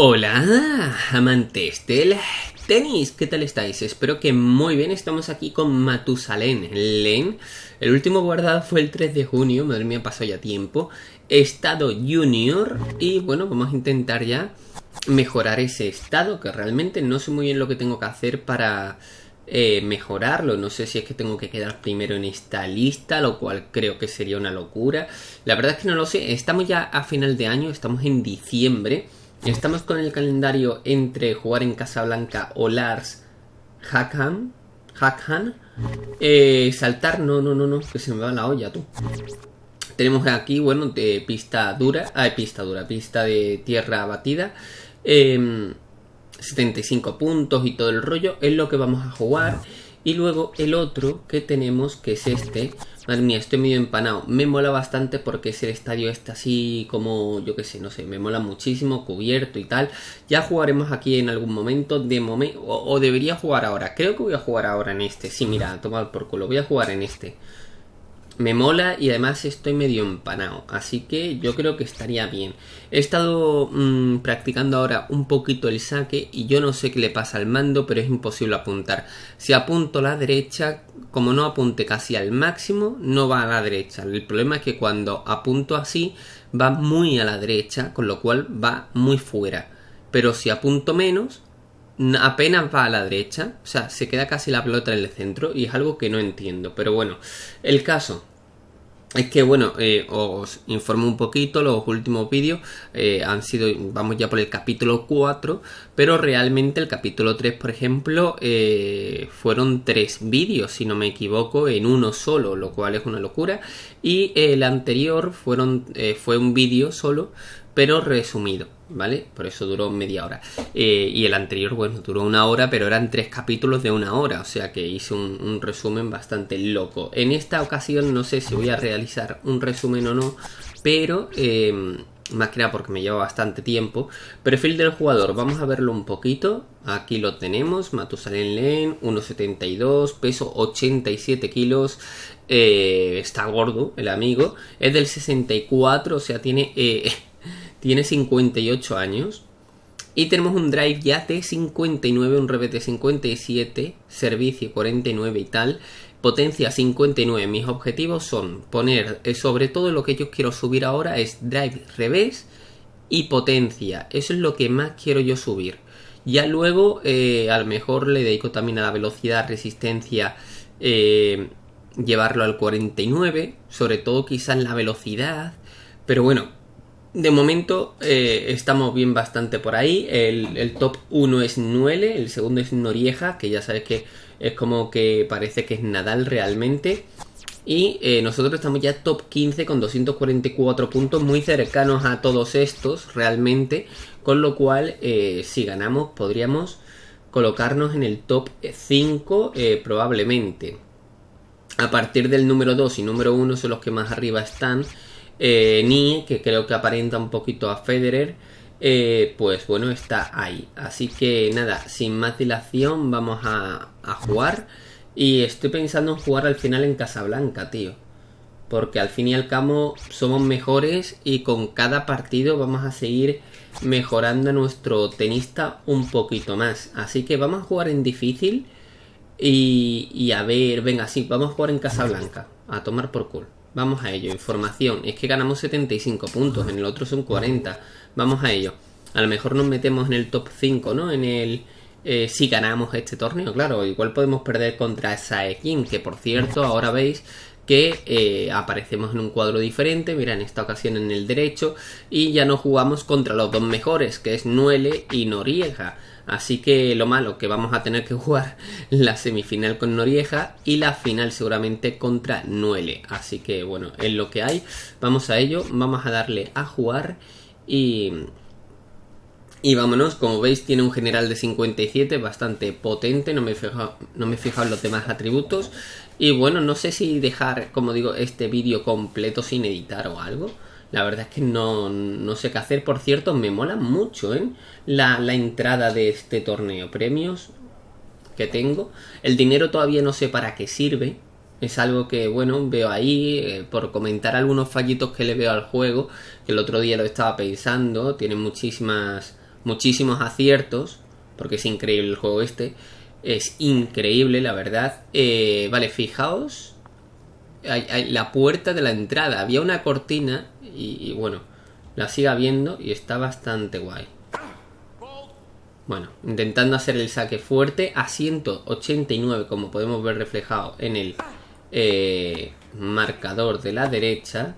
Hola, amantes del tenis, ¿qué tal estáis? Espero que muy bien, estamos aquí con Matusalén Len. El último guardado fue el 3 de junio, madre mía, pasó ya tiempo. Estado Junior y bueno, vamos a intentar ya mejorar ese estado, que realmente no sé muy bien lo que tengo que hacer para eh, mejorarlo. No sé si es que tengo que quedar primero en esta lista, lo cual creo que sería una locura. La verdad es que no lo sé, estamos ya a final de año, estamos en diciembre. Estamos con el calendario entre jugar en Casablanca o Lars Hakan. Hakan. Eh, saltar, no, no, no, no, que se me va la olla, tú. Tenemos aquí, bueno, de pista dura. Ah, pista dura, pista de tierra batida. 75 em, puntos y todo el rollo. Es lo que vamos a jugar. Y luego el otro que tenemos, que es este, Madre mía, estoy medio empanado. Me mola bastante porque es el estadio está así como, yo qué sé, no sé, me mola muchísimo, cubierto y tal. Ya jugaremos aquí en algún momento, de momento, o, debería jugar ahora. Creo que voy a jugar ahora en este. Sí, mira, tomar por culo, voy a jugar en este me mola y además estoy medio empanado, así que yo creo que estaría bien. He estado mm, practicando ahora un poquito el saque y yo no sé qué le pasa al mando, pero es imposible apuntar. Si apunto a la derecha, como no apunte casi al máximo, no va a la derecha. El problema es que cuando apunto así, va muy a la derecha, con lo cual va muy fuera. Pero si apunto menos, apenas va a la derecha, o sea, se queda casi la pelota en el centro y es algo que no entiendo. Pero bueno, el caso es que bueno, eh, os informo un poquito, los últimos vídeos eh, han sido, vamos ya por el capítulo 4, pero realmente el capítulo 3, por ejemplo, eh, fueron tres vídeos, si no me equivoco, en uno solo, lo cual es una locura, y el anterior fueron, fue un vídeo solo, pero resumido, ¿vale? Por eso duró media hora. Eh, y el anterior, bueno, duró una hora, pero eran tres capítulos de una hora, o sea que hice un, resumen bastante loco. En esta ocasión no sé si voy a realizar un resumen o no, pero... Eh, más que nada porque me lleva bastante tiempo. Perfil del jugador, vamos a verlo un poquito. Aquí lo tenemos, Matusalén Len, 1,72, peso 87 kilos. Eh, está gordo el amigo, es del 64, o sea, tiene tiene 58 años. Y tenemos un drive ya de 59, un rebete 57, servicio 49 y tal, potencia 59. Mis objetivos son poner, eh, sobre todo lo que yo quiero subir ahora es drive revés y potencia. Eso es lo que más quiero yo subir. Ya luego eh, a lo mejor le dedico también a la velocidad, resistencia, eh, llevarlo al 49, sobre todo quizás la velocidad. Pero bueno, de momento eh, estamos bien bastante por ahí. El, top 1 es Nuele, el segundo es Norieja, que ya sabes que es como que parece que es Nadal realmente. Y eh, nosotros estamos ya top 15 con 244 puntos, muy cercanos a todos estos realmente. Con lo cual, eh, si ganamos, podríamos colocarnos en el top 5 probablemente. A partir del número 2 y número 1 son los que más arriba están. Eh, Ni, que creo que aparenta un poquito a Federer, eh, pues bueno, está ahí. Así que nada, sin más dilación, vamos a, jugar. Y estoy pensando en jugar al final en Casablanca, tío. Porque al fin y al cabo somos mejores y con cada partido vamos a seguir mejorando a nuestro tenista un poquito más. Así que vamos a jugar en difícil y, y a ver, venga, sí, vamos a jugar en Casablanca. A tomar por culo. Vamos a ello. Información. Es que ganamos 75 puntos. En el otro son 40. Vamos a ello. A lo mejor nos metemos en el top 5, ¿no? En el... Eh, si ganamos este torneo, claro. Igual podemos perder contra Saekin. Que por cierto, ahora veis que eh, aparecemos en un cuadro diferente, mira en esta ocasión en el derecho, y ya no jugamos contra los dos mejores, que es Nuele y Noriega. Así que lo malo que vamos a tener que jugar la semifinal con Noriega y la final seguramente contra Nuele. Así que bueno, es lo que hay. Vamos a ello, vamos a darle a jugar y... Y vámonos, como veis tiene un general de 57 bastante potente, no me he no me he fijado en los demás atributos. Y bueno, no sé si dejar, como digo, este vídeo completo sin editar o algo. La verdad es que no, no sé qué hacer. Por cierto, me mola mucho ¿eh? la, la entrada de este torneo. Premios que tengo. El dinero todavía no sé para qué sirve. Es algo que, bueno, veo ahí eh, por comentar algunos fallitos que le veo al juego. Que el otro día lo estaba pensando. Tiene muchísimas muchísimos aciertos, porque es increíble el juego este. Es increíble, la verdad. Eh, vale, fijaos. Hay, la puerta de la entrada. Había una cortina y, bueno, la siga viendo y está bastante guay. Bueno, intentando hacer el saque fuerte a 189, como podemos ver reflejado en el eh, marcador de la derecha.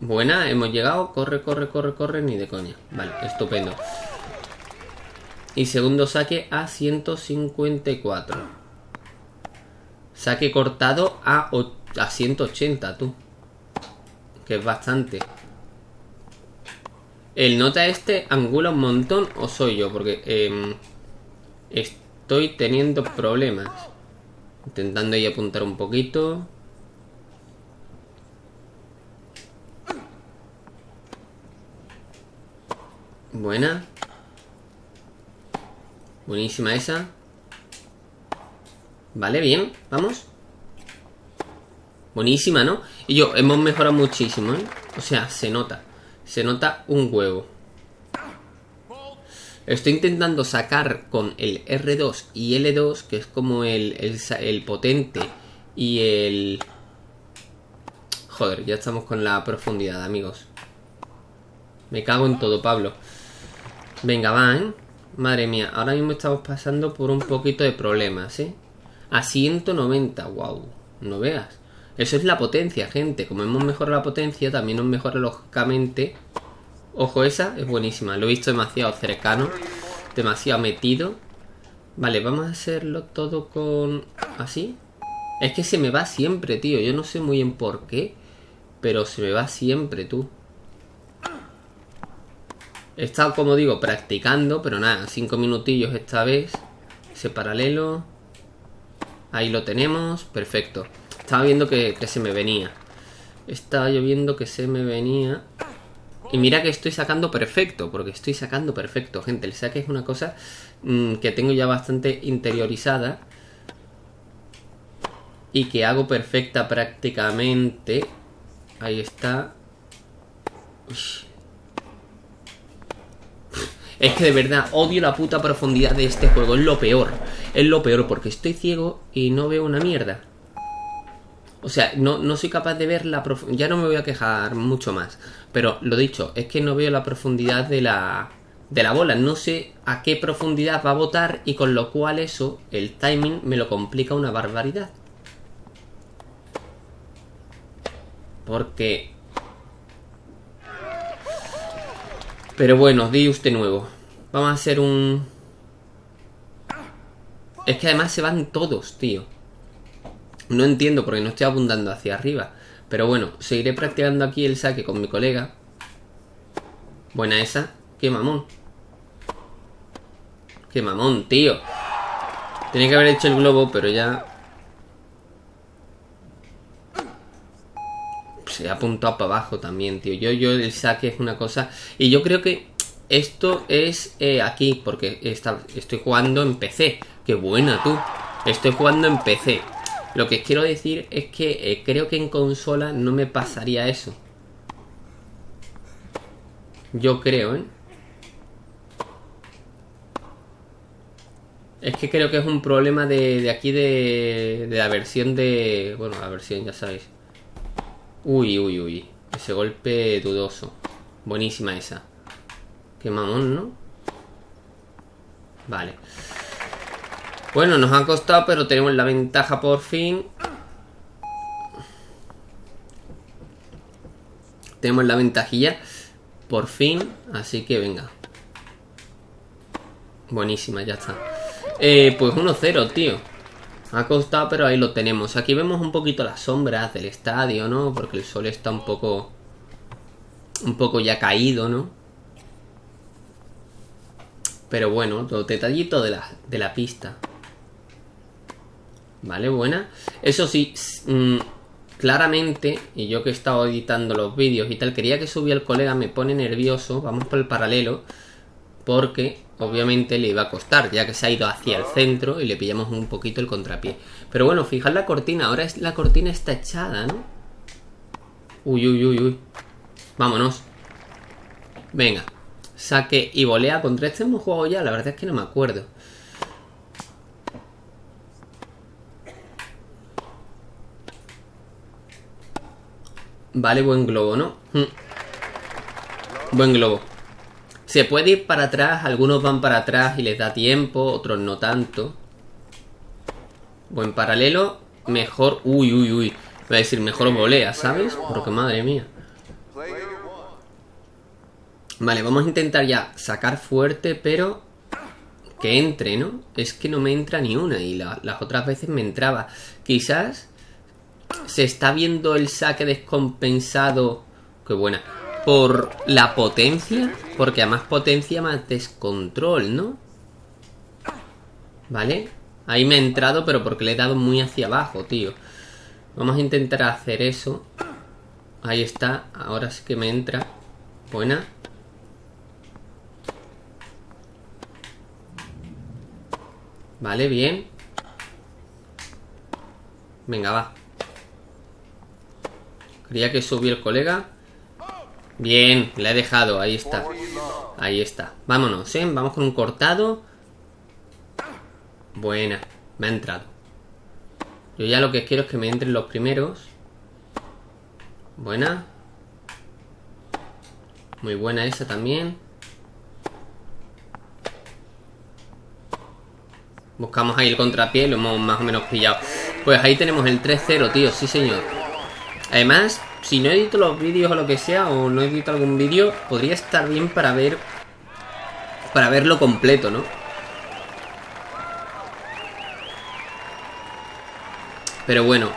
Buena, hemos llegado. Corre, corre, corre, corre, ni de coña. Vale, estupendo. Y segundo saque a 154. Saque cortado a, a 180, tú. Que es bastante. ¿El nota este angula un montón o soy yo? Porque em, estoy teniendo problemas. Intentando ahí apuntar un poquito. Buena. Buenísima esa. Vale, bien, vamos. Buenísima, ¿no? Y yo, hemos mejorado muchísimo, ¿eh? O sea, se nota. Se nota un huevo. Estoy intentando sacar con el R2 y L2, que es como el, el, potente y el... Joder, ya estamos con la profundidad, amigos. Me cago en todo, Pablo. Venga, va, ¿eh? Madre mía, ahora mismo estamos pasando por un poquito de problemas, ¿eh? A 190, wow, no veas. Eso es la potencia, gente. Como hemos mejorado la potencia, también nos mejora lógicamente. Ojo, esa es buenísima. Lo he visto demasiado cercano, demasiado metido. Vale, vamos a hacerlo todo con... ¿Así? Es que se me va siempre, tío. Yo no sé muy bien por qué, pero se me va siempre, tú. He estado, como digo, practicando, pero nada, cinco minutillos esta vez. Ese paralelo. Ahí lo tenemos, perfecto. Estaba viendo que, se me venía. Estaba yo viendo que se me venía. Y mira que estoy sacando perfecto, porque estoy sacando perfecto, gente. El saque es una cosa mm, que tengo ya bastante interiorizada. Y que hago perfecta prácticamente. Ahí está. Es que de verdad odio la puta profundidad de este juego. Es lo peor. Es lo peor porque estoy ciego y no veo una mierda. O sea, no, soy capaz de ver la profundidad. Ya no me voy a quejar mucho más. Pero lo dicho, es que no veo la profundidad de la, de la bola. No sé a qué profundidad va a botar y con lo cual eso, el timing, me lo complica una barbaridad. Porque Pero bueno, di usted nuevo. Vamos a hacer un... Es que además se van todos, tío. No entiendo porque no estoy abundando hacia arriba. Pero bueno, seguiré practicando aquí el saque con mi colega. Buena esa. Qué mamón. Qué mamón, tío. Tenía que haber hecho el globo, pero ya se ha apuntado para abajo también, tío. Yo, yo el saque es una cosa. Y yo creo que esto es eh, aquí, porque estoy jugando en PC. Qué buena tú. Estoy jugando en PC. Lo que quiero decir es que eh, creo que en consola no me pasaría eso. Yo creo, ¿eh? Es que creo que es un problema de, de aquí de, de la versión de... Bueno, la versión, ya sabéis. Uy, uy, uy. Ese golpe dudoso. Buenísima esa. Qué mamón, ¿no? Vale. Bueno, nos ha costado, pero tenemos la ventaja por fin. Tenemos la ventajilla. Por fin. Así que venga. Buenísima, ya está. Eh, pues 1-0, tío. Ha costado, pero ahí lo tenemos. Aquí vemos un poquito las sombras del estadio, ¿no? Porque el sol está un poco... Un poco ya caído, ¿no? Pero bueno, los detallitos de la, de la pista. Vale, buena. Eso sí, mm, claramente, y yo que he estado editando los vídeos y tal, quería que subiera el colega, me pone nervioso. Vamos por el paralelo. Porque obviamente le iba a costar, ya que se ha ido hacia el centro y le pillamos un poquito el contrapié. Pero bueno, fijad la cortina, ahora es, la cortina está echada, ¿no? Uy, uy, uy, uy. Vámonos. Venga. Saque y volea. Contra este hemos jugado ya, la verdad es que no me acuerdo. Vale, buen globo, ¿no? Hmm. Buen globo. Se puede ir para atrás, algunos van para atrás y les da tiempo, otros no tanto. Buen paralelo, mejor... Uy, uy, uy. Voy a decir, mejor volea, ¿sabes? Porque madre mía. Vale, vamos a intentar ya sacar fuerte, pero que entre, ¿no? Es que no me entra ni una y las otras veces me entraba. Quizás se está viendo el saque descompensado. Qué buena. Por la potencia. Porque a más potencia, más descontrol, ¿no? ¿Vale? Ahí me he entrado, pero porque le he dado muy hacia abajo, tío. Vamos a intentar hacer eso. Ahí está. Ahora sí que me entra. Buena. Vale, bien. Venga, va. Creía que subió el colega. Bien, le he dejado, ahí está. Ahí está. Vámonos, ¿eh? Vamos con un cortado. Buena, me ha entrado. Yo ya lo que quiero es que me entren los primeros. Buena. Muy buena esa también. Buscamos ahí el contrapié, lo hemos más o menos pillado. Pues ahí tenemos el 3-0, tío, sí señor. Además, si no edito los vídeos o lo que sea, o no edito algún vídeo, podría estar bien para ver... Para verlo completo, ¿no? Pero bueno,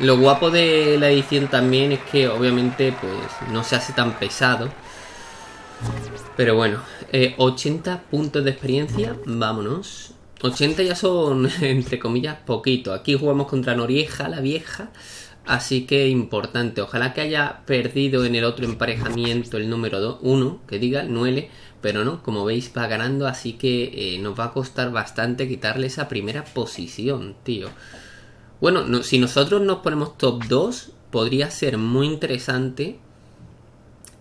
lo guapo de la edición también es que obviamente pues no se hace tan pesado. Pero bueno, 80 eh, puntos de experiencia, vámonos. 80 ya son, entre comillas, poquito. Aquí jugamos contra Norieja, la vieja. Así que importante, ojalá que haya perdido en el otro emparejamiento el número 1, que diga el 9, pero no, como veis va ganando, así que eh, nos va a costar bastante quitarle esa primera posición, tío. Bueno, si nosotros nos ponemos top 2, podría ser muy interesante,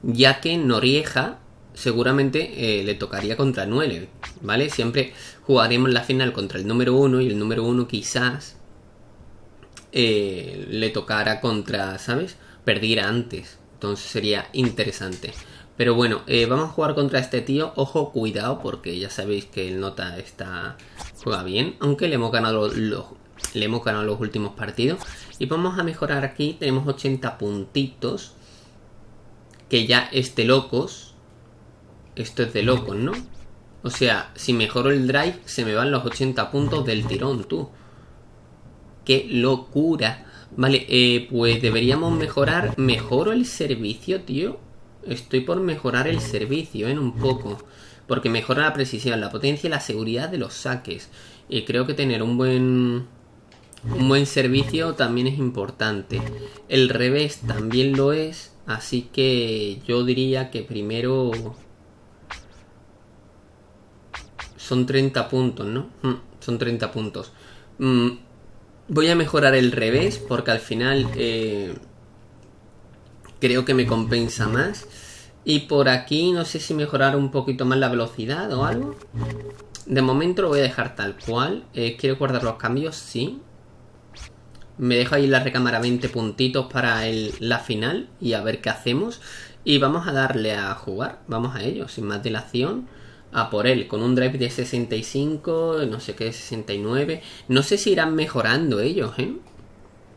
ya que Norieja seguramente eh, le tocaría contra 9, ¿vale? Siempre jugaremos la final contra el número 1 y el número 1 quizás eh, le tocara contra, ¿sabes? Perdiera antes. Entonces sería interesante. Pero bueno, eh, vamos a jugar contra este tío. Ojo, cuidado, porque ya sabéis que el Nota está juega bien. Aunque le hemos ganado los, le hemos ganado los últimos partidos. Y vamos a mejorar aquí. Tenemos 80 puntitos. Que ya es de locos. Esto es de locos, ¿no? O sea, si mejoro el drive, se me van los 80 puntos del tirón, tú qué locura. Vale, eh, pues deberíamos mejorar. ¿Mejoro el servicio, tío? Estoy por mejorar el servicio, en ¿eh? un poco. Porque mejora la precisión, la potencia y la seguridad de los saques. Y creo que tener un buen... Un buen servicio también es importante. El revés también lo es. Así que yo diría que primero... Son 30 puntos, ¿no? Mm, son 30 puntos. Mm, Voy a mejorar el revés porque al final eh, creo que me compensa más. Y por aquí no sé si mejorar un poquito más la velocidad o algo. De momento lo voy a dejar tal cual. Eh, ¿Quiero guardar los cambios? Sí. Me dejo ahí la recámara 20 puntitos para la final y a ver qué hacemos. Y vamos a darle a jugar. Vamos a ello, sin más dilación a por él, con un drive de 65, no sé qué, 69. No sé si irán mejorando ellos, ¿eh?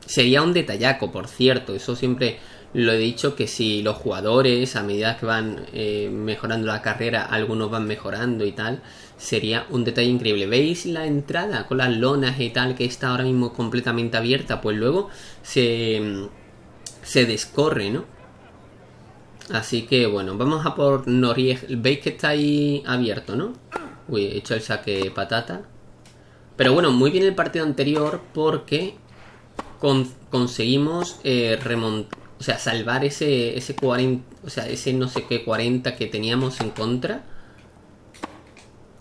Sería un detallaco, por cierto, eso siempre lo he dicho, que si los jugadores a medida que van eh, mejorando la carrera, algunos van mejorando y tal, sería un detalle increíble. ¿Veis la entrada con las lonas y tal que está ahora mismo completamente abierta? Pues luego se, se descorre, ¿no? Así que bueno, vamos a por Noriega. Veis que está ahí abierto, ¿no? Uy, he hecho el saque patata. Pero bueno, muy bien el partido anterior porque conseguimos eh, remontar, o sea, salvar ese, ese 40, o sea, ese no sé qué 40 que teníamos en contra.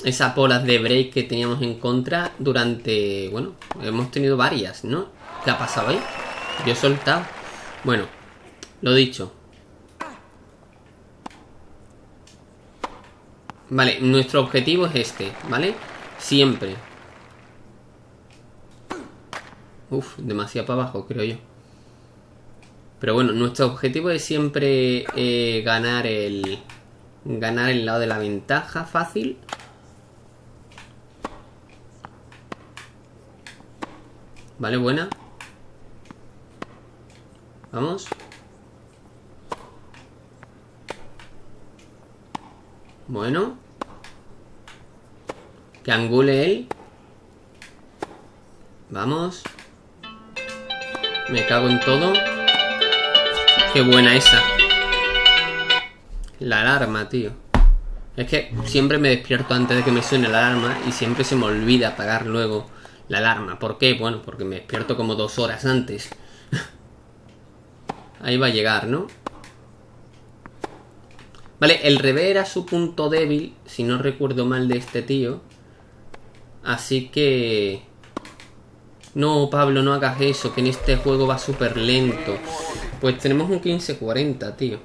Esas bolas de break que teníamos en contra durante, bueno, hemos tenido varias, ¿no? ¿Qué ha pasado ahí? Yo he soltado. Bueno, lo dicho, Vale, nuestro objetivo es este, ¿vale? Siempre. Uf, demasiado para abajo, creo yo. Pero bueno, nuestro objetivo es siempre eh, ganar el... Ganar el lado de la ventaja fácil. Vale, buena. Vamos. Bueno. Que angule él. Vamos. Me cago en todo. Qué buena esa. La alarma, tío. Es que siempre me despierto antes de que me suene la alarma y siempre se me olvida apagar luego la alarma. ¿Por qué? Bueno, porque me despierto como dos horas antes. Ahí va a llegar, ¿no? Vale, el revés era su punto débil, si no recuerdo mal de este tío. Así que... No, Pablo, no hagas eso, que en este juego va súper lento. Pues tenemos un 1540, tío.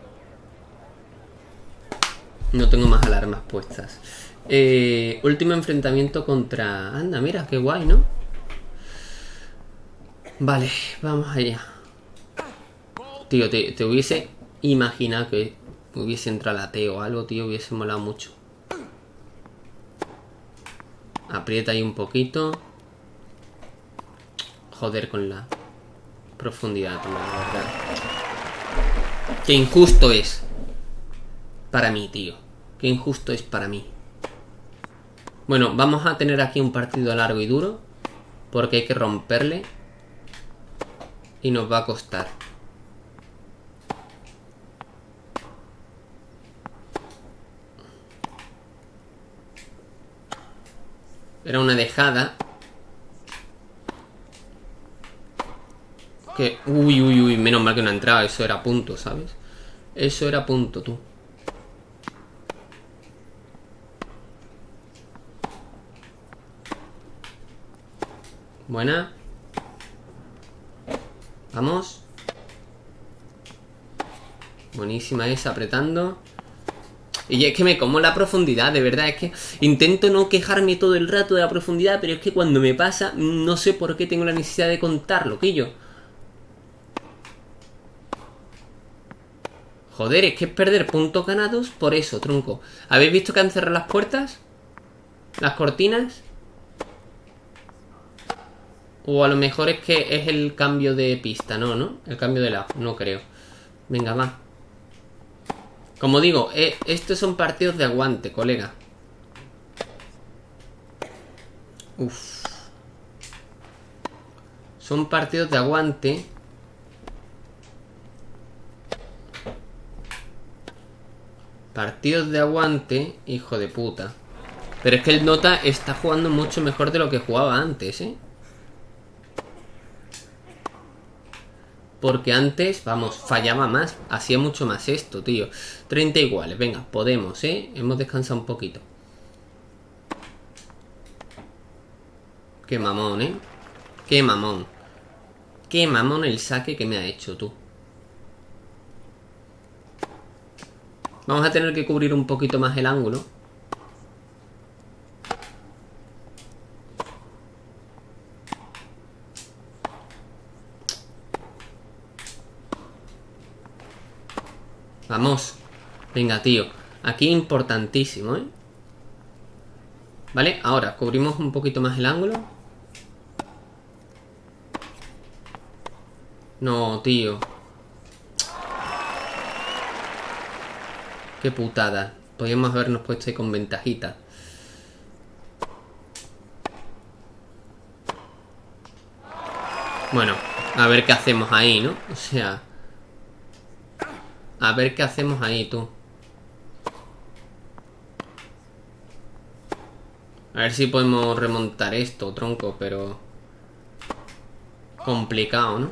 No tengo más alarmas puestas. Eh, último enfrentamiento contra... Anda, mira, qué guay, ¿no? Vale, vamos allá. Tío, te, hubiese imaginado que hubiese entrado la T o algo, tío, hubiese molado mucho. Aprieta ahí un poquito. Joder con la profundidad, la verdad. Qué injusto es. Para mí, tío. Qué injusto es para mí. Bueno, vamos a tener aquí un partido largo y duro. Porque hay que romperle. Y nos va a costar. Era una dejada. Que... Uy, uy, uy, menos mal que no ha entrado. Eso era punto, ¿sabes? Eso era punto, tú. Buena. Vamos. Buenísima esa, apretando. Y es que me como la profundidad, de verdad, es que intento no quejarme todo el rato de la profundidad, pero es que cuando me pasa, no sé por qué tengo la necesidad de contarlo, que yo. Joder, es que es perder puntos ganados por eso, tronco. ¿Habéis visto que han cerrado las puertas? ¿Las cortinas? O a lo mejor es que es el cambio de pista, no, ¿no? El cambio de lado, no creo. Venga, va. Como digo, eh, estos son partidos de aguante, colega. Uf. Son partidos de aguante. Partidos de aguante, hijo de puta. Pero es que el Nota está jugando mucho mejor de lo que jugaba antes, ¿eh? Porque antes, vamos, fallaba más. Hacía mucho más esto, tío. 30 iguales. Venga, podemos, ¿eh? Hemos descansado un poquito. Qué mamón, ¿eh? Qué mamón. Qué mamón el saque que me ha hecho, tú. Vamos a tener que cubrir un poquito más el ángulo. Vamos. Venga, tío. Aquí importantísimo, ¿eh? Vale, ahora cubrimos un poquito más el ángulo. No, tío. Qué putada. Podríamos habernos puesto ahí con ventajita. Bueno, a ver qué hacemos ahí, ¿no? O sea... A ver qué hacemos ahí, tú. A ver si podemos remontar esto, tronco, pero... Complicado, ¿no?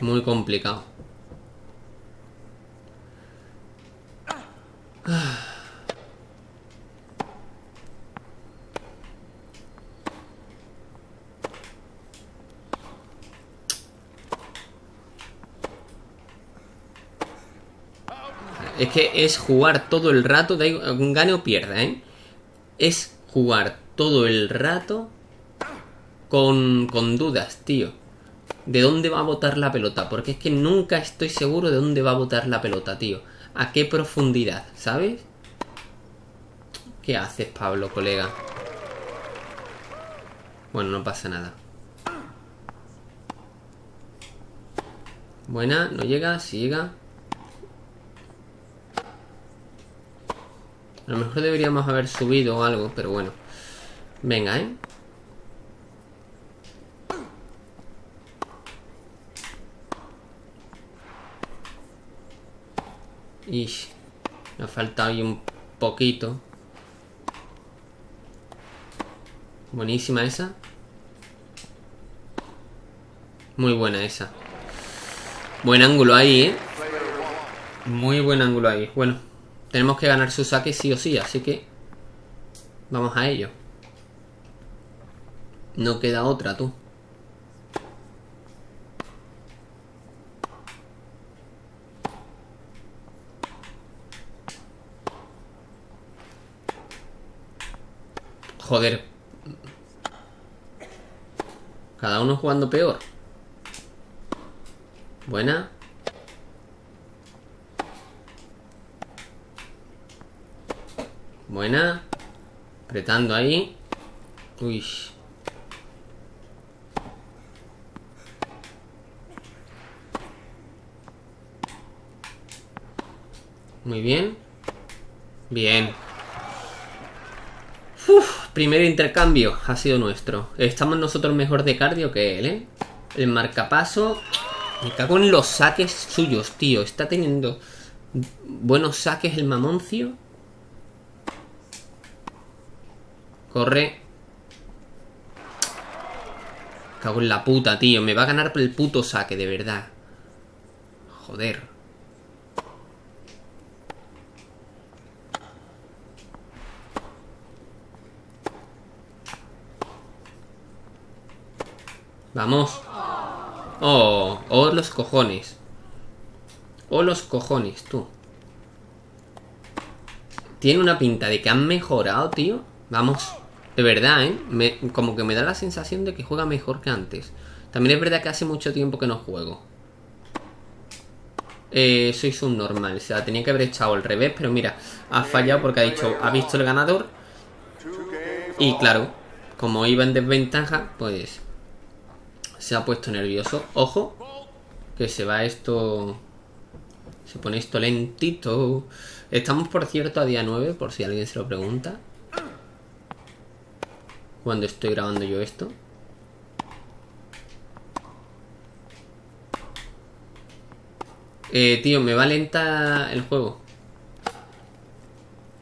Muy complicado. Ah. Es que es jugar todo el rato, da igual, gane o pierda, ¿eh? Es jugar todo el rato con, con dudas, tío. ¿De dónde va a botar la pelota? Porque es que nunca estoy seguro de dónde va a botar la pelota, tío. ¿A qué profundidad? ¿Sabes? ¿Qué haces, Pablo, colega? Bueno, no pasa nada. Buena, no llega, si llega. A lo mejor deberíamos haber subido algo, pero bueno. Venga, ¿eh? Y me ha faltado ahí un poquito. Buenísima esa. Muy buena esa. Buen ángulo ahí, ¿eh? Muy buen ángulo ahí. Bueno, tenemos que ganar su saque sí o sí, así que... Vamos a ello. No queda otra, tú. Joder. Cada uno jugando peor. Buena. Buena. Apretando ahí. Uy. Muy bien. Bien. Uf, primer intercambio ha sido nuestro. Estamos nosotros mejor de cardio que él, ¿eh? El marcapaso... Me cago en los saques suyos, tío. Está teniendo buenos saques el mamoncio. Corre. Cago en la puta, tío. Me va a ganar el puto saque, de verdad. Joder. Vamos. Oh, oh los cojones. Oh los cojones, tú. Tiene una pinta de que han mejorado, tío. Vamos. De verdad, ¿eh? como que me da la sensación de que juega mejor que antes. También es verdad que hace mucho tiempo que no juego. Eh, soy un normal. O sea, tenía que haber echado al revés, pero mira, ha fallado porque ha dicho, ha visto el ganador. Y claro, como iba en desventaja, pues se ha puesto nervioso. Ojo, que se va esto... Se pone esto lentito. Estamos, por cierto, a día 9, por si alguien se lo pregunta. Cuando estoy grabando yo esto. Eh, tío, me va lenta el juego.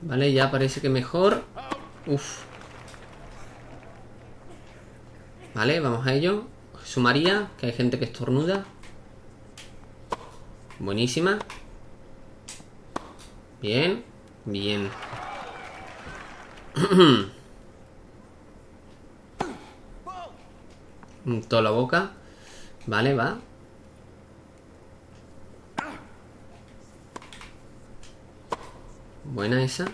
Vale, ya parece que mejor. Uf. Vale, vamos a ello. Sumaría, que hay gente que estornuda. Buenísima. Bien, bien. Toda la boca. Vale, va. Buena esa.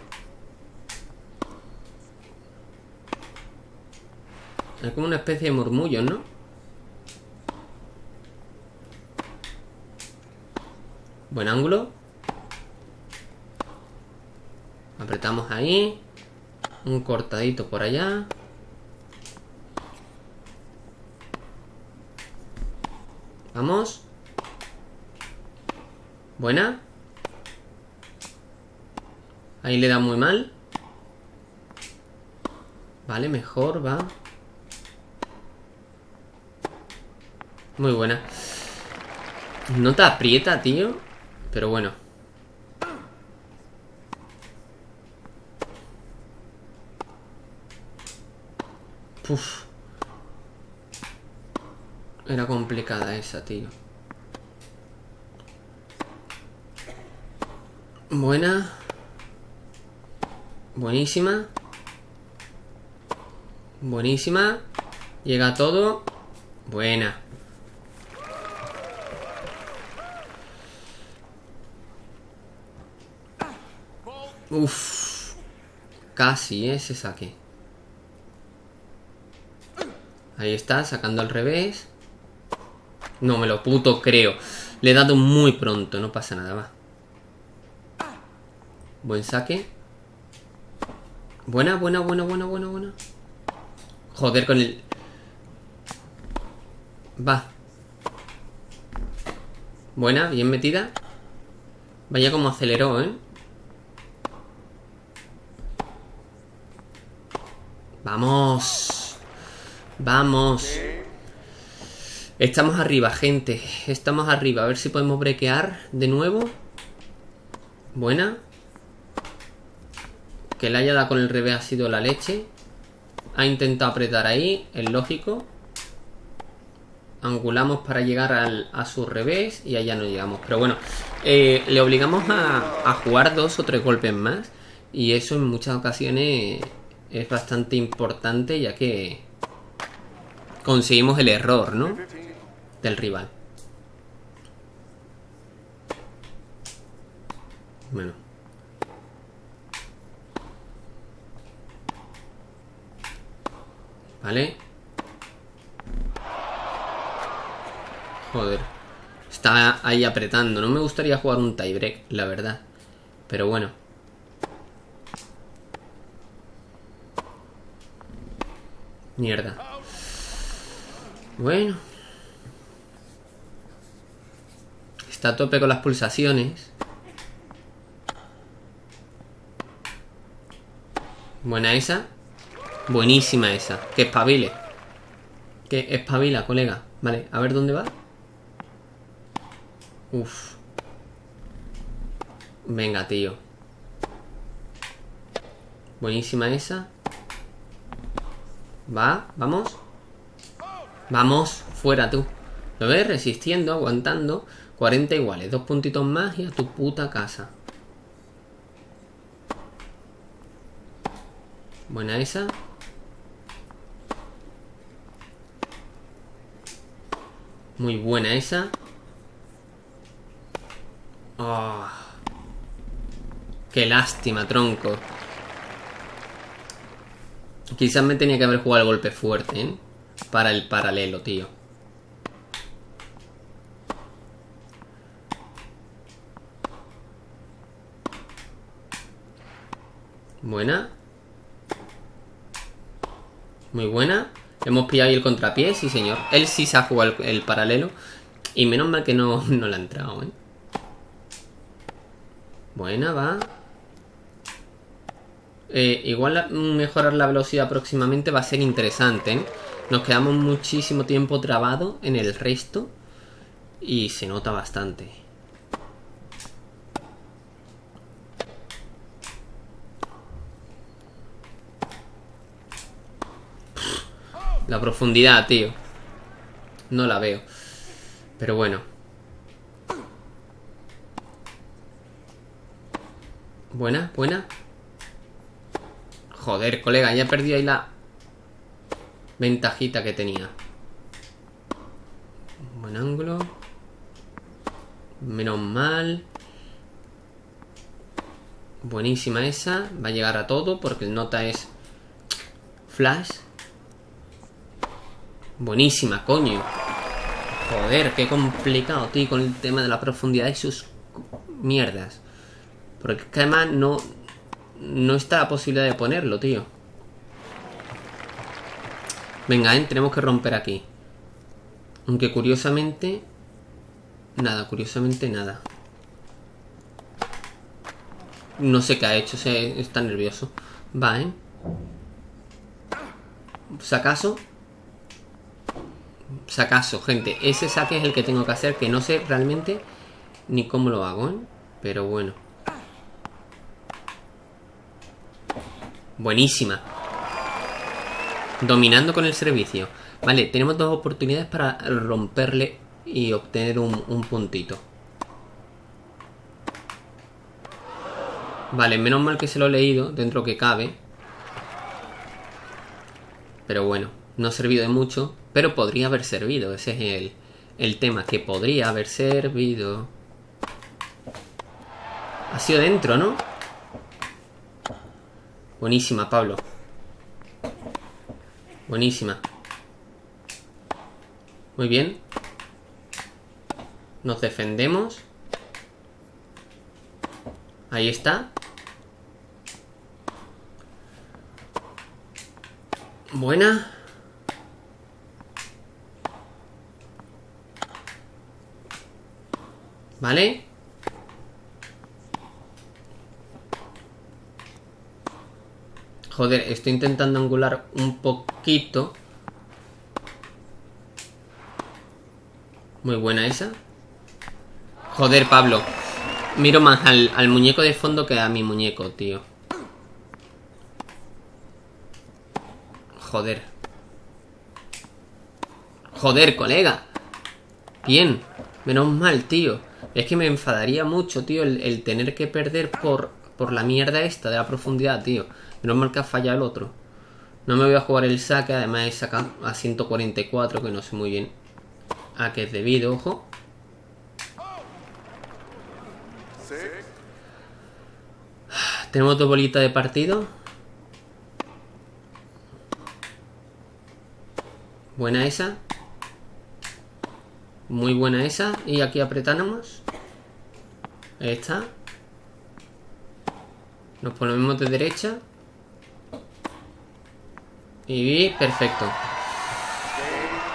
Es como una especie de murmullo, ¿no? Buen ángulo. Apretamos ahí. Un cortadito por allá. Vamos. Buena. Ahí le da muy mal. Vale, mejor, va. Muy buena. No te aprieta, tío. Pero bueno. Puf. Era complicada esa, tío. Buena. Buenísima. Buenísima. Llega todo. Buena. Uf. Casi ese saque. Ahí está, sacando al revés. No me lo puto creo. Le he dado muy pronto, no pasa nada, va. Buen saque. Buena, buena, buena, buena, buena, buena. Joder con el... Va. Buena, bien metida. Vaya como aceleró, ¿eh? Vamos. Vamos. Estamos arriba, gente. Estamos arriba. A ver si podemos brequear de nuevo. Buena. Que le haya dado con el revés ha sido la leche. Ha intentado apretar ahí, es lógico. Angulamos para llegar a su revés y allá no llegamos. Pero bueno, eh, le obligamos a, a jugar dos o tres golpes más. Y eso en muchas ocasiones es bastante importante ya que conseguimos el error, ¿no? Del rival. Bueno. Vale. Joder. Está ahí apretando. No me gustaría jugar un tiebreak, la verdad. Pero bueno. Mierda. Bueno. Está a tope con las pulsaciones. Buena esa. Buenísima esa. Que espabile. Que espabila, colega. Vale, a ver dónde va. Uf. Venga, tío. Buenísima esa. Va, vamos. Vamos, fuera tú. Lo ves resistiendo, aguantando. 40 iguales, dos puntitos más y a tu puta casa. Buena esa. Muy buena esa. Oh. Qué lástima, tronco. Quizás me tenía que haber jugado el golpe fuerte, ¿eh? Para el paralelo, tío. Buena. Muy buena. Hemos pillado ahí el contrapié, sí señor. Él sí se ha jugado el, paralelo. Y menos mal que no, no le ha entrado, ¿eh? Buena, va. Eh, igual mejorar la velocidad próximamente va a ser interesante, ¿eh? Nos quedamos muchísimo tiempo trabado en el resto. Y se nota bastante. La profundidad, tío. No la veo. Pero bueno. Buena, buena. Joder, colega, ya perdí ahí la ventajita que tenía. Buen ángulo. Menos mal. Buenísima esa. Va a llegar a todo porque el nota es flash. Buenísima, coño. Joder, qué complicado, tío, con el tema de la profundidad y sus mierdas. Porque además no, no está la posibilidad de ponerlo, tío. Venga, ¿eh? tenemos que romper aquí. Aunque curiosamente... Nada, curiosamente nada. No sé qué ha hecho, se, está nervioso. Va, ¿eh? Si sacaso, gente. Ese saque es el que tengo que hacer, que no sé realmente ni cómo lo hago, ¿eh? Pero bueno. Buenísima. Dominando con el servicio. Vale, tenemos dos oportunidades para romperle y obtener un puntito. Vale, menos mal que se lo he leído dentro que cabe. Pero bueno, no ha servido de mucho. Pero podría haber servido, ese es el, el tema, que podría haber servido. Ha sido dentro, ¿no? Buenísima, Pablo. Buenísima. Muy bien. Nos defendemos. Ahí está. Buena. ¿Vale? Joder, estoy intentando angular un poquito. Muy buena esa. Joder, Pablo. Miro más al, al muñeco de fondo que a mi muñeco, tío. Joder. Joder, colega. Bien. Menos mal, tío. Es que me enfadaría mucho, tío, el, tener que perder por, por la mierda esta de la profundidad, tío. Menos mal que ha fallado el otro. No me voy a jugar el saque, además he sacado a 144, que no sé muy bien a qué es debido, ojo. Tenemos dos bolitas de partido. Buena esa. Muy buena esa. Y aquí apretamos. Ahí está. Nos ponemos de derecha. Y perfecto.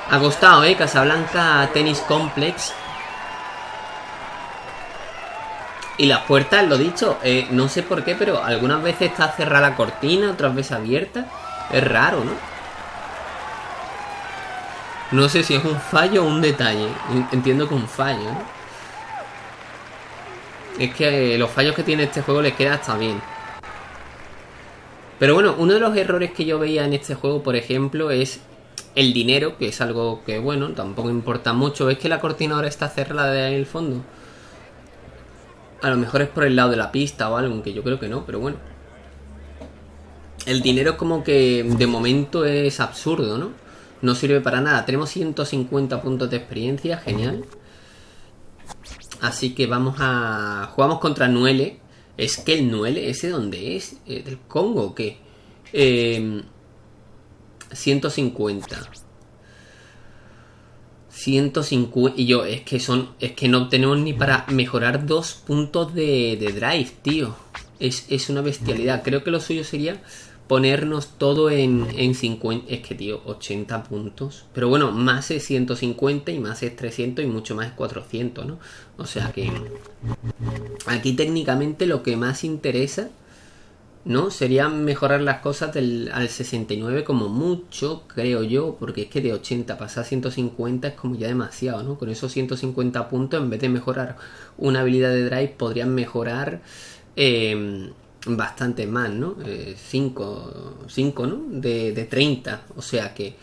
Ha costado, ¿eh? Casablanca Tennis Complex. Y las puertas, lo dicho, eh, no sé por qué, pero algunas veces está cerrada la cortina, otras veces abierta. Es raro, ¿no? No sé si es un fallo o un detalle. Entiendo que un fallo, ¿no? Es que los fallos que tiene este juego les queda hasta bien. Pero bueno, uno de los errores que yo veía en este juego, por ejemplo, es el dinero, que es algo que, bueno, tampoco importa mucho. ¿Ves que la cortina ahora está cerrada en el fondo? A lo mejor es por el lado de la pista o algo, aunque yo creo que no, pero bueno. El dinero como que de momento es absurdo, ¿no? No sirve para nada. Tenemos 150 puntos de experiencia, genial. Así que vamos a... Jugamos contra Nuele, es que el Nuele, ¿ese dónde es? Eh, ¿Del Congo o qué? 150. Em, 150. Y yo, es que son. Es que no tenemos ni para mejorar dos puntos de, de drive, tío. Es, es, una bestialidad. Creo que lo suyo sería ponernos todo en, en 50. Es que, tío, 80 puntos. Pero bueno, más es 150 y más es 300 y mucho más es 400, ¿no? O sea que. Aquí técnicamente lo que más interesa. ¿No? Sería mejorar las cosas al 69 como mucho, creo yo, porque es que de 80 pasar a 150 es como ya demasiado, ¿no? Con esos 150 puntos, en vez de mejorar una habilidad de drive, podrían mejorar eh, bastante más, ¿no? 5, eh, 5, ¿no? De, de 30. O sea que...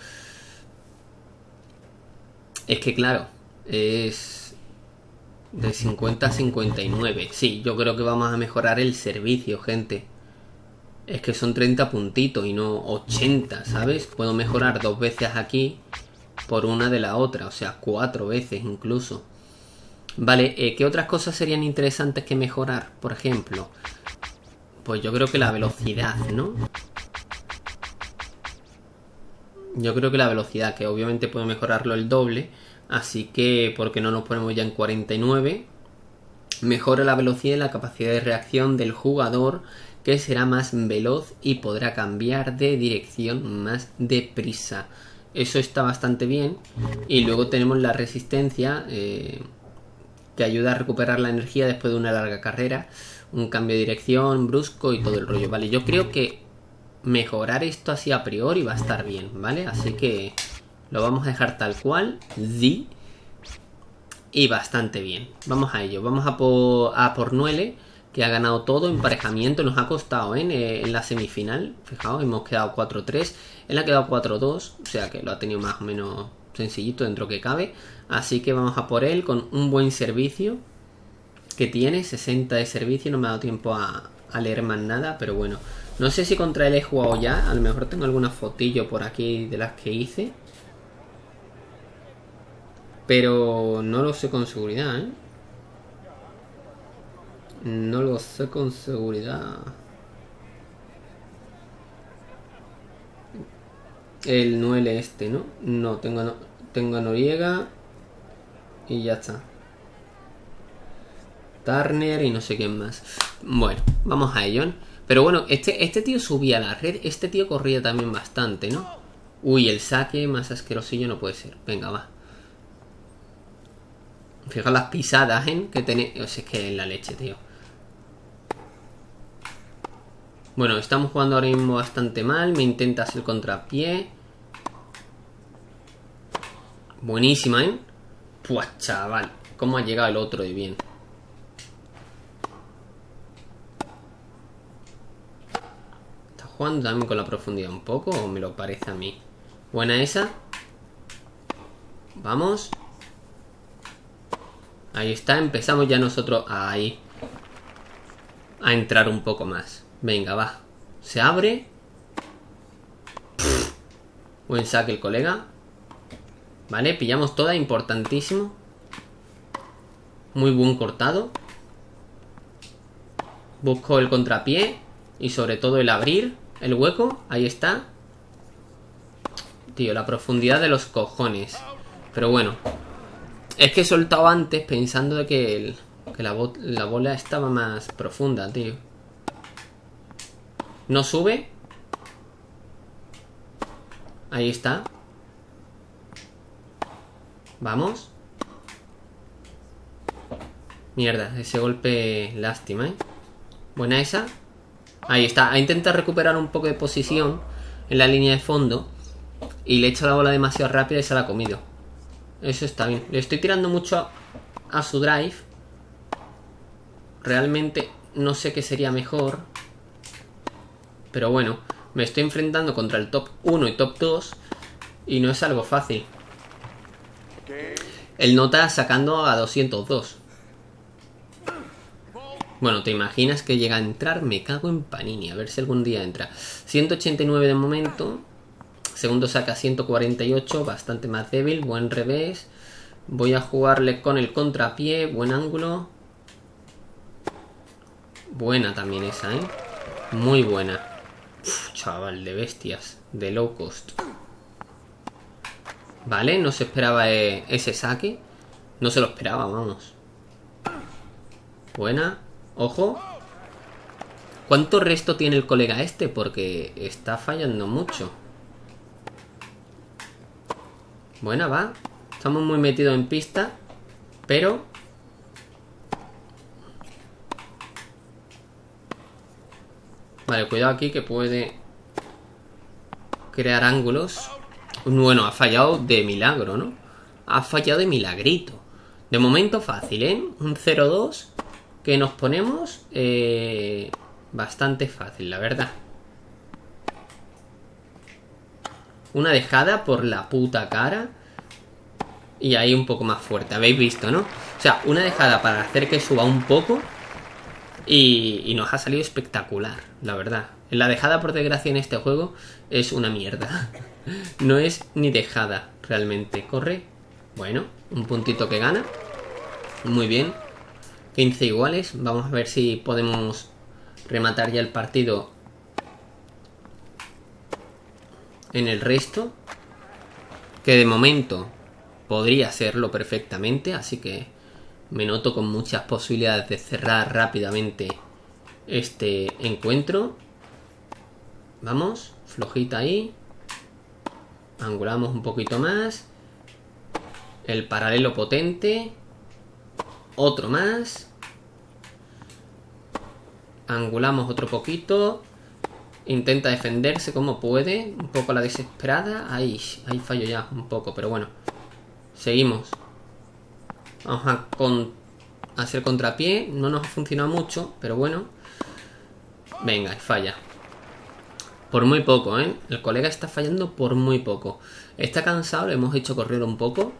Es que claro, es de 50 a 59. Sí, yo creo que vamos a mejorar el servicio, gente. Es que son 30 puntitos y no 80, ¿sabes? Puedo mejorar dos veces aquí por una de la otra, o sea, cuatro veces incluso. Vale, eh, ¿qué otras cosas serían interesantes que mejorar? Por ejemplo, pues yo creo que la velocidad, ¿no? Yo creo que la velocidad, que obviamente puedo mejorarlo el doble. Así que, ¿por qué no nos ponemos ya en 49? Mejora la velocidad y la capacidad de reacción del jugador, que será más veloz y podrá cambiar de dirección más deprisa. Eso está bastante bien. Y luego tenemos la resistencia, eh, que ayuda a recuperar la energía después de una larga carrera un cambio de dirección brusco y todo el rollo, ¿vale? Yo creo que mejorar esto así a priori va a estar bien, ¿vale? Así que lo vamos a dejar tal cual, y bastante bien. Vamos a ello, vamos a por, a por Nuele, que ha ganado todo, emparejamiento, nos ha costado ¿eh? en la semifinal, fijaos, hemos quedado 4-3, él ha quedado 4-2, o sea que lo ha tenido más o menos sencillito dentro que cabe, así que vamos a por él con un buen servicio, que tiene, 60 de servicio, no me ha dado tiempo a, leer más nada, pero bueno. No sé si contra él he jugado ya, a lo mejor tengo alguna fotillo por aquí de las que hice. Pero no lo sé con seguridad, ¿eh? No lo sé con seguridad. el Noel este, ¿no? No, tengo, tengo Noriega y ya está. Turner y no sé quién más. Bueno, vamos a ello. Pero bueno, este, este tío subía a la red, este tío corría también bastante, ¿no? Uy, el saque más asquerosillo no puede ser. Venga, va. Fijaos las pisadas, ¿eh? Que tenéis. O sea, es que es la leche, tío. Bueno, estamos jugando ahora mismo bastante mal. Me intenta hacer contrapié. Buenísima, ¿eh? Pues chaval. ¿Cómo ha llegado el otro de bien? Jugando también con la profundidad un poco o me lo parece a mí? Buena esa. Vamos. Ahí está. Empezamos ya nosotros ahí. A entrar un poco más. Venga, va. Se abre. Buen saque el colega. Vale, pillamos toda, importantísimo. Muy buen cortado. Busco el contrapié. Y sobre todo el abrir el hueco. Ahí está. Tío, la profundidad de los cojones. Pero bueno. Es que he soltado antes pensando de que, que la, la bola estaba más profunda, tío. No sube. Ahí está. Vamos. Mierda, ese golpe lástima, ¿eh? Buena esa. Ahí está. Ha intentado recuperar un poco de posición en la línea de fondo. Y le he hecho la bola demasiado rápida y se la ha comido. Eso está bien. Le estoy tirando mucho a, a su drive. Realmente no sé qué sería mejor. Pero bueno, me estoy enfrentando contra el top 1 y top 2 y no es algo fácil. El nota sacando a 202. Bueno, ¿te imaginas que llega a entrar? Me cago en Panini, a ver si algún día entra. 189 de momento. Segundo saca 148, bastante más débil, buen revés. Voy a jugarle con el contrapié, buen ángulo. Buena también esa, ¿eh? Muy buena chaval, de bestias. De low cost. Vale, no se esperaba eh, ese saque. No se lo esperaba, vamos. Buena. Ojo. ¿Cuánto resto tiene el colega este? Porque está fallando mucho. Buena, va. Estamos muy metidos en pista. Pero Vale, cuidado aquí que puede crear ángulos. Bueno, ha fallado de milagro, ¿no? Ha fallado de milagrito. De momento fácil, ¿eh? Un 0-2 que nos ponemos eh, bastante fácil, la verdad. Una dejada por la puta cara. Y ahí un poco más fuerte, habéis visto, ¿no? O sea, una dejada para hacer que suba un poco y, nos ha salido espectacular, la verdad. La dejada, por desgracia, en este juego es una mierda. No es ni dejada, realmente. Corre. Bueno, un puntito que gana. Muy bien. 15 iguales. Vamos a ver si podemos rematar ya el partido en el resto. Que de momento podría serlo perfectamente. Así que me noto con muchas posibilidades de cerrar rápidamente este encuentro. Vamos, flojita ahí. Angulamos un poquito más. El paralelo potente. Otro más. Angulamos otro poquito. Intenta defenderse como puede. Un poco la desesperada. Ahí, ahí fallo ya un poco, pero bueno. Seguimos. Vamos a hacer contrapié. No nos ha funcionado mucho, pero bueno. Venga, falla. Por muy poco, ¿eh? El colega está fallando por muy poco. Está cansado, le hemos hecho correr un poco.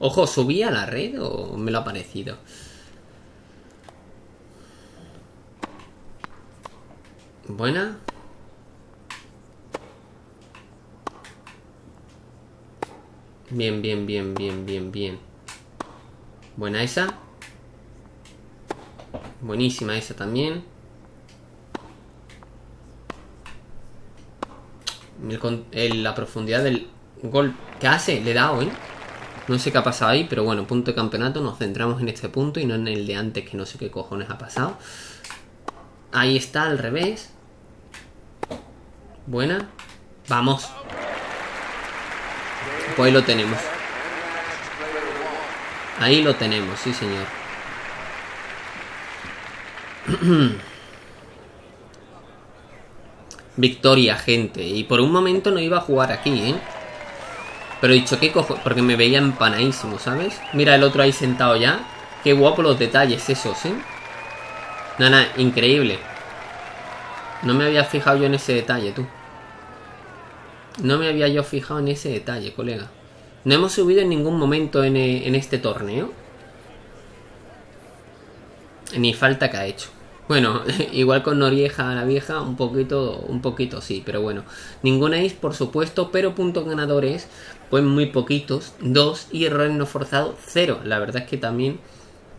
Ojo, ¿subí a la red o me lo ha parecido? Buena. Bien, bien, bien, bien, bien, bien. Buena esa. Buenísima esa también. la profundidad del gol que hace, le he dado, ¿eh? No sé qué ha pasado ahí, pero bueno, punto de campeonato, nos centramos en este punto y no en el de antes, que no sé qué cojones ha pasado. Ahí está, al revés. Buena. Vamos. Pues lo tenemos. Ahí lo tenemos, sí señor. Victoria, gente. Y por un momento no iba a jugar aquí, ¿eh? Pero he dicho, ¿qué cojo? Porque me veía empanadísimo, ¿sabes? Mira el otro ahí sentado ya. Qué guapo los detalles esos, ¿eh? Nada, increíble. No me había fijado yo en ese detalle, tú. No me había yo fijado en ese detalle, colega. No hemos subido en ningún momento en, eh, en este torneo. Ni falta que ha hecho. Bueno, igual con Norieja la vieja, un poquito, un poquito sí, pero bueno. Ninguna is, por supuesto, pero puntos ganadores, pues muy poquitos, dos, y errores no forzados, cero. La verdad es que también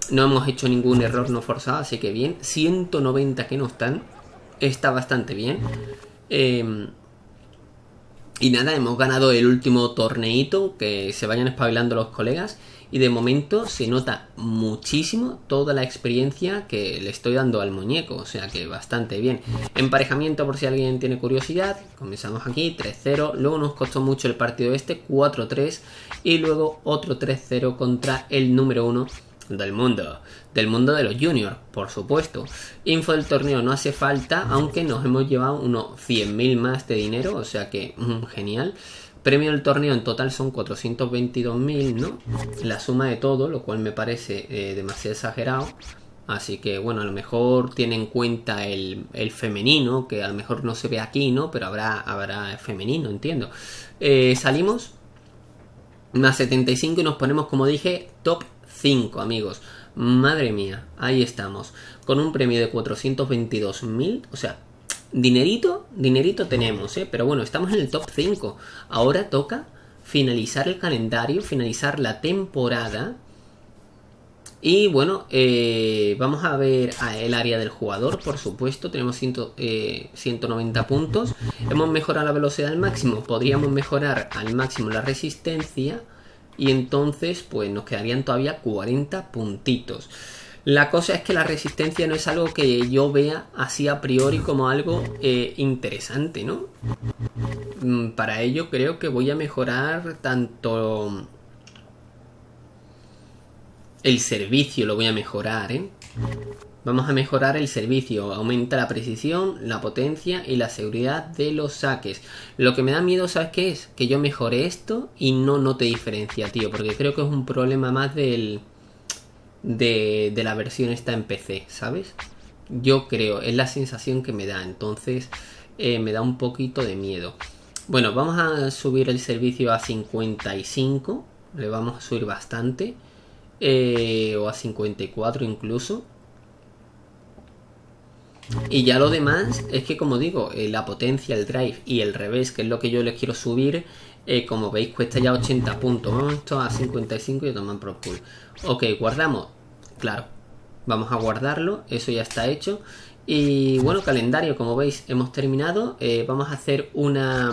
no hemos hecho ningún error no forzado, así que bien. 190 que no están, está bastante bien. Eh, y nada, hemos ganado el último torneito, que se vayan espabilando los colegas. Y de momento se nota muchísimo toda la experiencia que le estoy dando al muñeco. O sea que bastante bien. Emparejamiento por si alguien tiene curiosidad. Comenzamos aquí 3-0. Luego nos costó mucho el partido este 4-3. Y luego otro 3-0 contra el número 1 del mundo. Del mundo de los juniors, por supuesto. Info del torneo no hace falta, aunque nos hemos llevado unos 100.000 más de dinero, o sea que mm, genial. Premio del torneo en total son 422.000, ¿no? La suma de todo, lo cual me parece eh, demasiado exagerado. Así que bueno, a lo mejor tiene en cuenta el, femenino, que a lo mejor no se ve aquí, ¿no? Pero habrá, habrá femenino, entiendo. Eh, salimos más 75 y nos ponemos, como dije, top 5, amigos. Madre mía, ahí estamos. Con un premio de 422.000. O sea, dinerito, dinerito tenemos, ¿eh? Pero bueno, estamos en el top 5. Ahora toca finalizar el calendario, finalizar la temporada. Y bueno, eh, vamos a ver el área del jugador, por supuesto. Tenemos 190 eh, puntos. Hemos mejorado la velocidad al máximo. Podríamos mejorar al máximo la resistencia y entonces pues nos quedarían todavía 40 puntitos. La cosa es que la resistencia no es algo que yo vea así a priori como algo eh, interesante, ¿no? Mm, para ello creo que voy a mejorar tanto el servicio, lo voy a mejorar, ¿eh? Vamos a mejorar el servicio, aumenta la precisión, la potencia y la seguridad de los saques. Lo que me da miedo, ¿sabes qué es? Que yo mejore esto y no note diferencia, tío, porque creo que es un problema más del de, la versión esta en PC, ¿sabes? Yo creo, es la sensación que me da, entonces eh, me da un poquito de miedo. Bueno, vamos a subir el servicio a 55, le vamos a subir bastante, eh, o a 54 incluso. Y ya lo demás es que, como digo, eh, la potencia, el drive y el revés, que es lo que yo les quiero subir, eh, como veis, cuesta ya 80 puntos. Vamos esto a 55 y toman pro pool. Ok, guardamos. Claro, vamos a guardarlo. Eso ya está hecho. Y bueno, calendario, como veis, hemos terminado. Eh, vamos a hacer una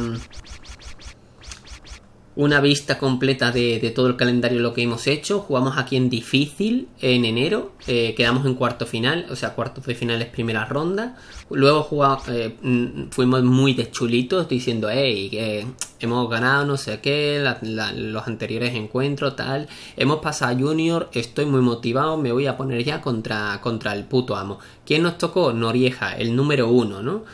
una vista completa de, todo el calendario lo que hemos hecho. Jugamos aquí en difícil en enero, eh, quedamos en cuarto final, o sea, cuartos de finales primera ronda. Luego jugamos, eh, mm, fuimos muy chulitos diciendo, hey, que hemos ganado no sé qué, los anteriores encuentros, tal. Hemos pasado a Junior, estoy muy motivado, me voy a poner ya contra, contra el puto amo. ¿Quién nos tocó? Norieja, el número uno, ¿no?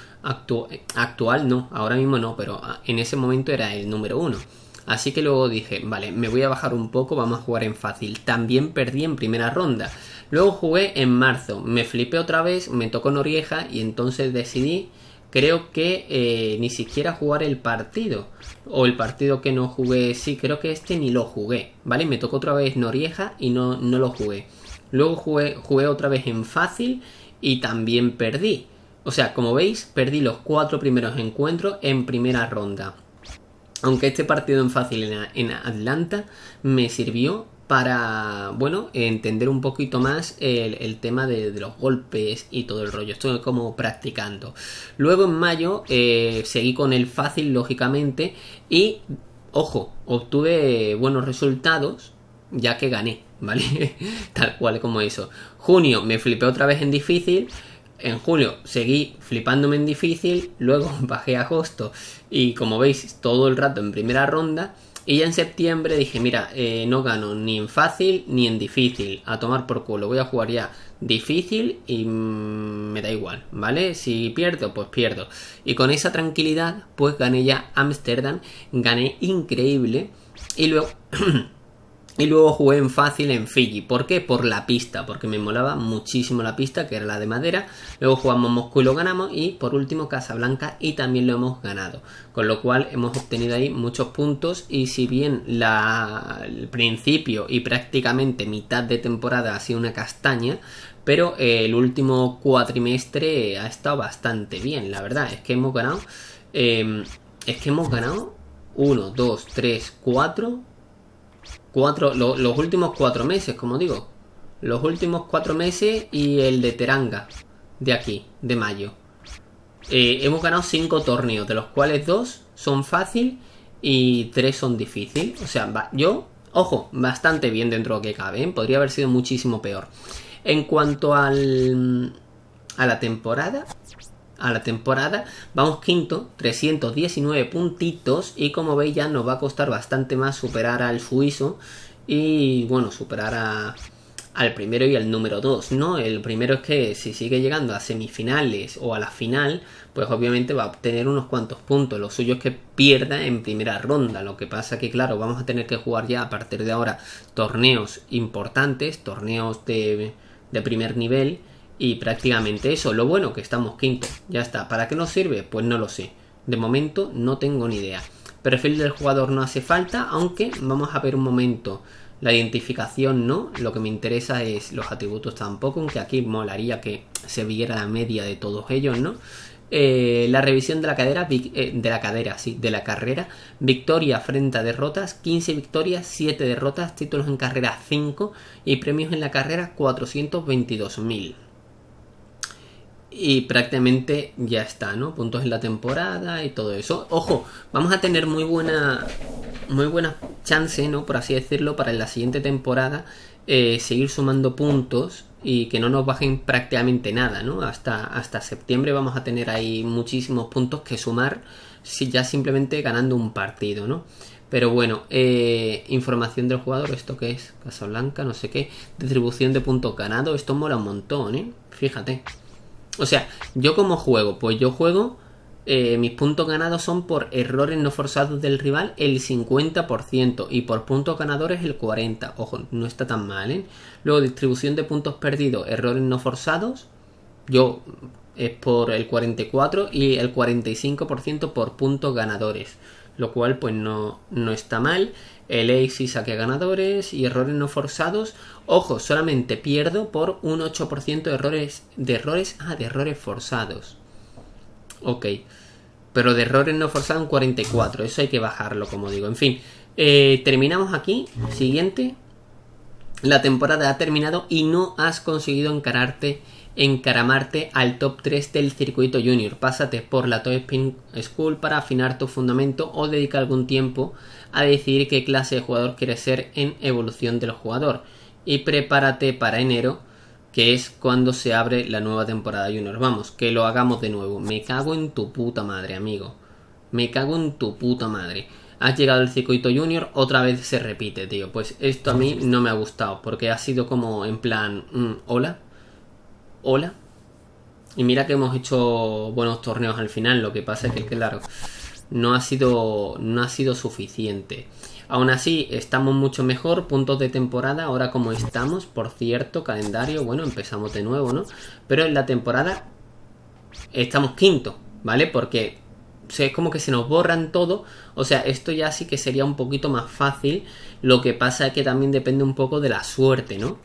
actual no, ahora mismo no, pero ah, en ese momento era el número uno. Así que luego dije, vale, me voy a bajar un poco, vamos a jugar en fácil. También perdí en primera ronda. Luego jugué en marzo, me flipé otra vez, me tocó Norieja y entonces decidí, creo que eh, ni siquiera jugar el partido. O el partido que no jugué, sí, creo que este ni lo jugué, ¿vale? Me tocó otra vez Norieja y no, no lo jugué. Luego jugué, jugué otra vez en fácil y también perdí. O sea, como veis, perdí los cuatro primeros encuentros en primera ronda. Aunque este partido en fácil en, Atlanta me sirvió para, bueno, entender un poquito más el, tema de, los golpes y todo el rollo. Estoy como practicando. Luego en mayo eh, seguí con el fácil, lógicamente, y, ojo, obtuve buenos resultados, ya que gané, ¿vale? Tal cual como eso. Junio me flipé otra vez en difícil. En julio seguí flipándome en difícil, luego bajé a agosto y como veis todo el rato en primera ronda y ya en septiembre dije, mira, eh, no gano ni en fácil ni en difícil. A tomar por culo. Voy a jugar ya difícil y mm, me da igual, ¿vale? Si pierdo, pues pierdo. Y con esa tranquilidad, pues gané ya Amsterdam. Gané increíble. Y luego... Y luego jugué en fácil en Fiji. ¿Por qué? Por la pista, porque me molaba muchísimo la pista, que era la de madera. Luego jugamos Moscú y lo ganamos. Y por último Casablanca y también lo hemos ganado. Con lo cual hemos obtenido ahí muchos puntos. Y si bien la, el principio y prácticamente mitad de temporada ha sido una castaña, pero el último cuatrimestre ha estado bastante bien, la verdad. Es que hemos ganado. Eh, es que hemos ganado 1, 2, 3, 4 cuatro, los últimos cuatro meses, como digo. Los últimos cuatro meses y el de Teranga, de aquí, de mayo. Eh, hemos ganado cinco torneos, de los cuales dos son fácil y tres son difícil. O sea, yo, ojo, bastante bien dentro de lo que cabe. ¿eh? Podría haber sido muchísimo peor. En cuanto al, a la temporada, a la temporada. Vamos quinto, 319 puntitos y como veis ya nos va a costar bastante más superar al suizo y bueno, superar a, al primero y al número 2, ¿no? El primero es que si sigue llegando a semifinales o a la final, pues obviamente va a obtener unos cuantos puntos. Lo suyo es que pierda en primera ronda. Lo que pasa que, claro, vamos a tener que jugar ya a partir de ahora torneos importantes, torneos de, de primer nivel y prácticamente eso, lo bueno que estamos quinto, ya está. ¿Para qué nos sirve? Pues no lo sé. De momento no tengo ni idea. Perfil del jugador no hace falta, aunque vamos a ver un momento. La identificación no, lo que me interesa es los atributos tampoco, aunque aquí molaría que se viera la media de todos ellos, ¿no? Eh, la revisión de la cadera, eh, de la cadera, sí, de la carrera, victoria frente a derrotas, 15 victorias, 7 derrotas, títulos en carrera 5 y premios en la carrera 422.000 y prácticamente ya está, ¿no? Puntos en la temporada y todo eso. Ojo, vamos a tener muy buena muy buena chance, ¿no? Por así decirlo, para en la siguiente temporada eh, seguir sumando puntos y que no nos bajen prácticamente nada, ¿no? Hasta, hasta septiembre vamos a tener ahí muchísimos puntos que sumar si ya simplemente ganando un partido, ¿no? Pero bueno, eh, información del jugador, ¿esto qué es? Casablanca, no sé qué. Distribución de puntos ganados, esto mola un montón, ¿eh? Fíjate. O sea, yo como juego, pues yo juego, eh, mis puntos ganados son por errores no forzados del rival el 50% y por puntos ganadores el 40%. Ojo, no está tan mal, ¿eh? Luego distribución de puntos perdidos, errores no forzados, yo es por el 44% y el 45% por puntos ganadores. Lo cual pues no, no está mal el ace saque ganadores y errores no forzados. Ojo, solamente pierdo por un 8% de errores, de errores, ah, de errores forzados. Ok, pero de errores no forzados un 44, eso hay que bajarlo, como digo. En fin, eh, terminamos aquí. Siguiente. La temporada ha terminado y no has conseguido encararte encaramarte al top 3 del circuito junior. Pásate por la Top Spin School para afinar tu fundamento o dedica algún tiempo a decidir qué clase de jugador quieres ser en evolución del jugador. Y prepárate para enero, que es cuando se abre la nueva temporada junior. Vamos, que lo hagamos de nuevo. Me cago en tu puta madre, amigo. Me cago en tu puta madre. Has llegado al circuito junior, otra vez se repite, tío. Pues esto a mí no me ha gustado, porque ha sido como en plan, mm, hola, hola. Y mira que hemos hecho buenos torneos al final, lo que pasa es que, claro, no ha sido, no ha sido suficiente. Aún así, estamos mucho mejor, puntos de temporada, ahora como estamos, por cierto, calendario, bueno, empezamos de nuevo, ¿no? Pero en la temporada estamos quinto, ¿vale? Porque es como que se nos borran todo, o sea, esto ya sí que sería un poquito más fácil, lo que pasa es que también depende un poco de la suerte, ¿no?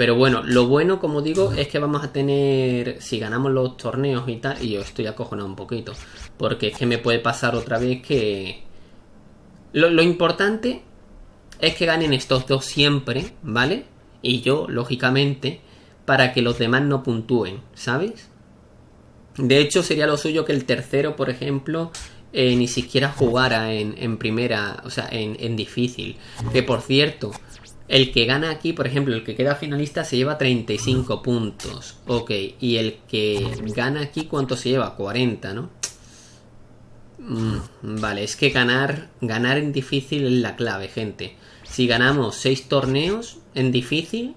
Pero bueno, lo bueno, como digo, es que vamos a tener, si ganamos los torneos y tal, y yo estoy acojonado un poquito, porque es que me puede pasar otra vez que... Lo, importante es que ganen estos dos siempre, ¿vale? Y yo, lógicamente, para que los demás no puntúen, ¿sabes? De hecho, sería lo suyo que el tercero, por ejemplo, eh, ni siquiera jugara en, primera, o sea, en, en, difícil. Que por cierto, el que gana aquí, por ejemplo, el que queda finalista se lleva 35 puntos. Ok, y el que gana aquí, ¿cuánto se lleva? 40, ¿no? Mm, vale, es que ganar, ganar en difícil es la clave, gente. Si ganamos 6 torneos en difícil,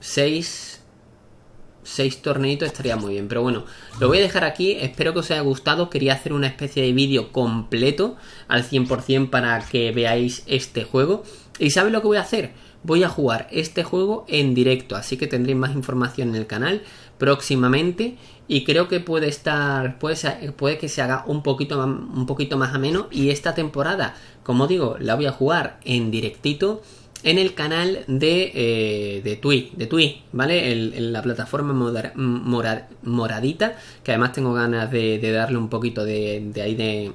6 6 torneitos estaría muy bien. Pero bueno, lo voy a dejar aquí. Espero que os haya gustado. Quería hacer una especie de vídeo completo al 100% para que veáis este juego. ¿Y sabéis lo que voy a hacer? Voy a jugar este juego en directo. Así que tendréis más información en el canal próximamente. Y creo que puede estar. Puede, que se haga un poquito, un poquito más ameno. Y esta temporada, como digo, la voy a jugar en directito en el canal de, eh, de Twi, de Twi, ¿vale? En, la plataforma moradita, que además tengo ganas de, darle un poquito de, ahí de,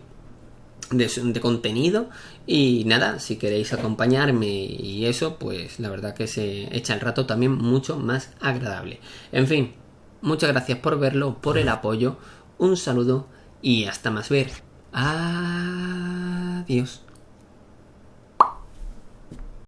contenido. Y nada, si queréis acompañarme y eso, pues la verdad que se echa el rato también mucho más agradable. En fin, muchas gracias por verlo, por el apoyo, un saludo y hasta más ver. Adiós.